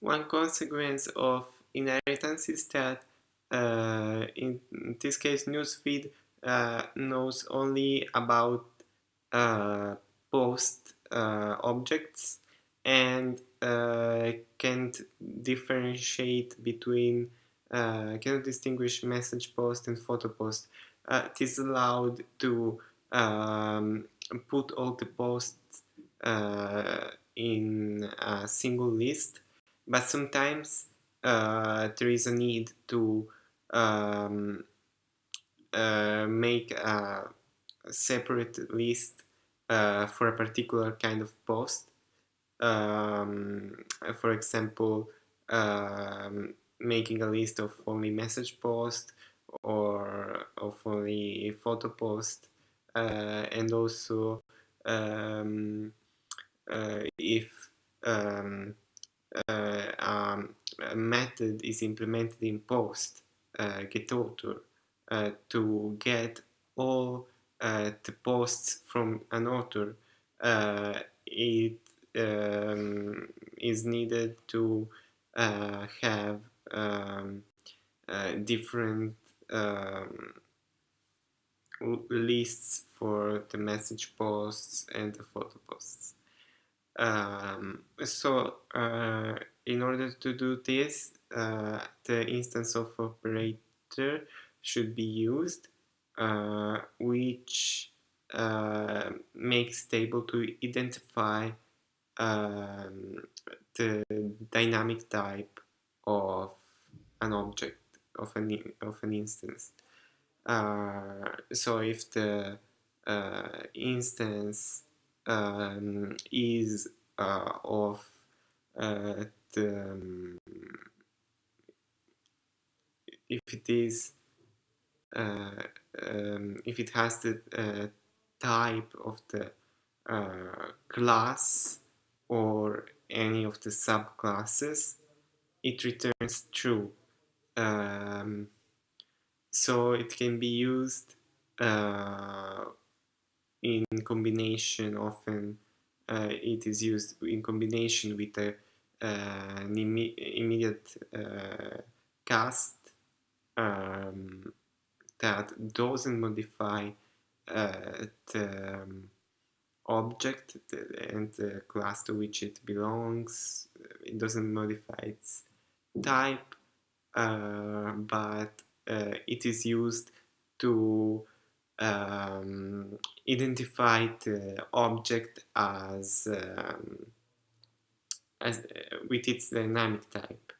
one consequence of inheritance is that uh, in this case newsfeed uh, knows only about uh, post uh, objects and uh, can't differentiate between uh, cannot distinguish message post and photo post. it is allowed to um, put all the posts in a single list but sometimes uh, there is a need to um, uh, make a separate list uh, for a particular kind of post. Um, for example, um, making a list of only message post or of only photo post uh, and also um, uh, if uh, um, method is implemented in post uh, get author uh, to get all the posts from an author it um, is needed to have um, different um, lists for the message posts and the photo posts. Um, so uh, in order to do this, uh, the instance of operator should be used, uh, which uh, makes it able to identify um, the dynamic type of an object of an of an instance. Uh, so if the uh, instance um, is uh, of uh, the um, if it is uh, um, if it has the uh, type of the uh, class or any of the subclasses it returns true. Um, so it can be used uh, in combination often uh, it is used in combination with a, uh, an Im immediate uh, cast um, that doesn't modify uh, the um, object and the class to which it belongs. It doesn't modify its type uh, but uh, it is used to um, identify the object as, um, as uh, with its dynamic type.